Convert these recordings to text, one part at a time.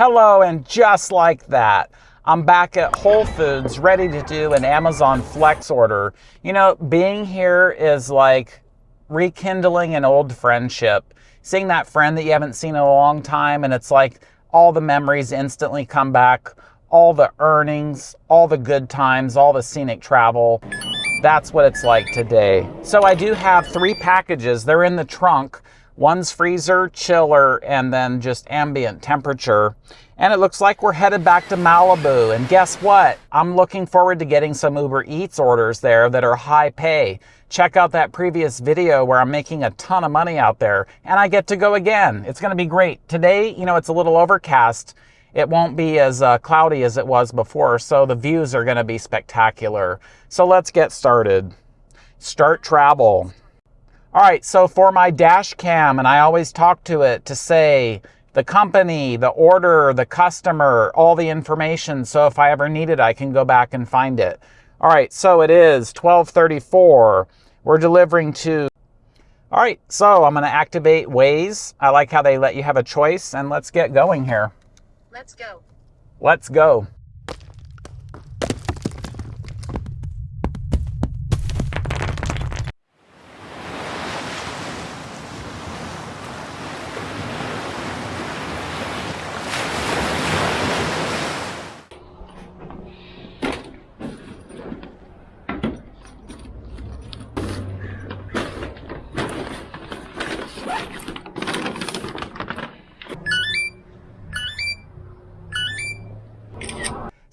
Hello, and just like that, I'm back at Whole Foods ready to do an Amazon Flex order. You know, being here is like rekindling an old friendship. Seeing that friend that you haven't seen in a long time, and it's like all the memories instantly come back, all the earnings, all the good times, all the scenic travel. That's what it's like today. So I do have three packages. They're in the trunk. One's freezer, chiller, and then just ambient temperature. And it looks like we're headed back to Malibu. And guess what? I'm looking forward to getting some Uber Eats orders there that are high pay. Check out that previous video where I'm making a ton of money out there and I get to go again. It's going to be great. Today, you know, it's a little overcast. It won't be as uh, cloudy as it was before, so the views are going to be spectacular. So let's get started. Start travel. All right, so for my dash cam, and I always talk to it to say the company, the order, the customer, all the information. So if I ever need it, I can go back and find it. All right, so it is 1234. We're delivering to. All right, so I'm going to activate Waze. I like how they let you have a choice, and let's get going here. Let's go. Let's go.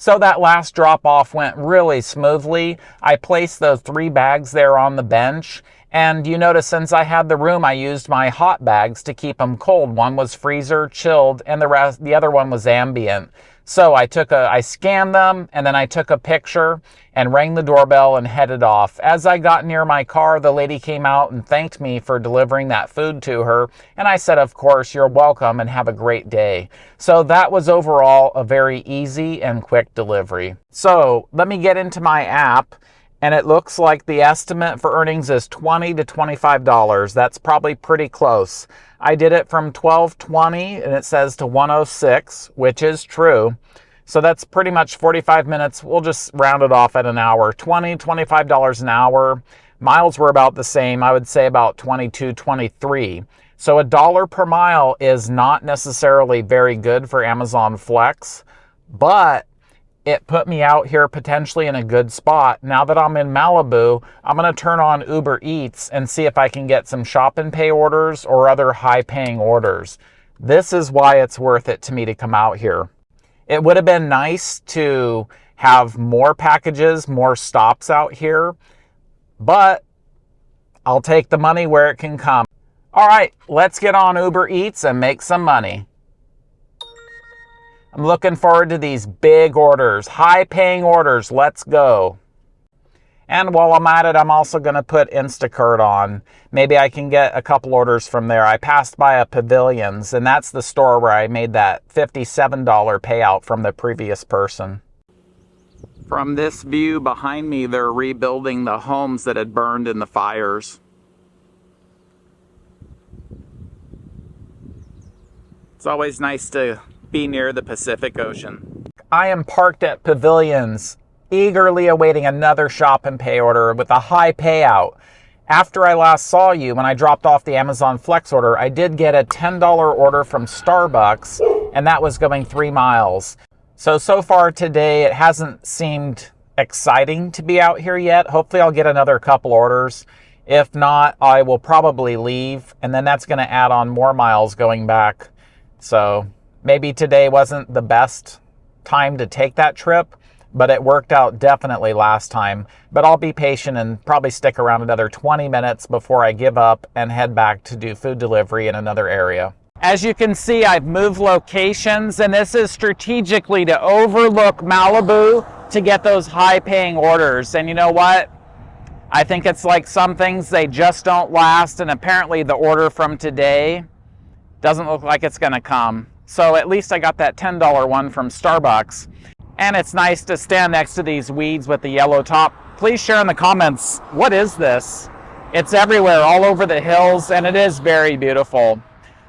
So that last drop off went really smoothly. I placed those three bags there on the bench. And you notice since I had the room, I used my hot bags to keep them cold. One was freezer, chilled, and the rest, the other one was ambient. So I took a, I scanned them and then I took a picture and rang the doorbell and headed off. As I got near my car, the lady came out and thanked me for delivering that food to her. And I said, of course, you're welcome and have a great day. So that was overall a very easy and quick delivery. So let me get into my app and it looks like the estimate for earnings is 20 to $25. That's probably pretty close. I did it from 1220 and it says to 106, which is true. So that's pretty much 45 minutes. We'll just round it off at an hour. 20, $25 an hour. Miles were about the same. I would say about 22, 23. So a dollar per mile is not necessarily very good for Amazon Flex, but it put me out here potentially in a good spot. Now that I'm in Malibu, I'm going to turn on Uber Eats and see if I can get some shop and pay orders or other high paying orders. This is why it's worth it to me to come out here. It would have been nice to have more packages, more stops out here, but I'll take the money where it can come. All right, let's get on Uber Eats and make some money. I'm looking forward to these big orders, high paying orders. Let's go. And while I'm at it, I'm also going to put Instacart on. Maybe I can get a couple orders from there. I passed by a Pavilions, and that's the store where I made that $57 payout from the previous person. From this view behind me, they're rebuilding the homes that had burned in the fires. It's always nice to be near the Pacific Ocean. I am parked at Pavilions, eagerly awaiting another shop and pay order with a high payout. After I last saw you, when I dropped off the Amazon Flex order, I did get a $10 order from Starbucks, and that was going three miles. So, so far today, it hasn't seemed exciting to be out here yet. Hopefully, I'll get another couple orders. If not, I will probably leave, and then that's going to add on more miles going back. So, Maybe today wasn't the best time to take that trip, but it worked out definitely last time. But I'll be patient and probably stick around another 20 minutes before I give up and head back to do food delivery in another area. As you can see, I've moved locations, and this is strategically to overlook Malibu to get those high paying orders. And you know what? I think it's like some things, they just don't last, and apparently the order from today doesn't look like it's going to come. So at least I got that $10 one from Starbucks. And it's nice to stand next to these weeds with the yellow top. Please share in the comments, what is this? It's everywhere, all over the hills, and it is very beautiful.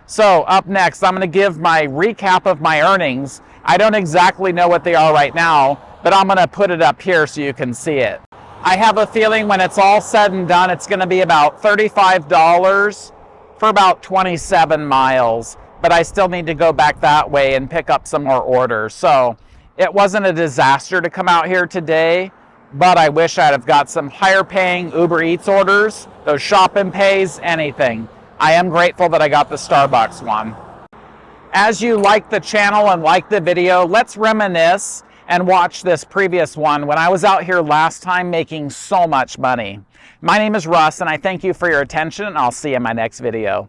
So up next, I'm gonna give my recap of my earnings. I don't exactly know what they are right now, but I'm gonna put it up here so you can see it. I have a feeling when it's all said and done, it's gonna be about $35 for about 27 miles, but I still need to go back that way and pick up some more orders. So it wasn't a disaster to come out here today, but I wish I'd have got some higher paying Uber Eats orders, those shop and pays, anything. I am grateful that I got the Starbucks one. As you like the channel and like the video, let's reminisce and watch this previous one when I was out here last time making so much money. My name is Russ and I thank you for your attention and I'll see you in my next video.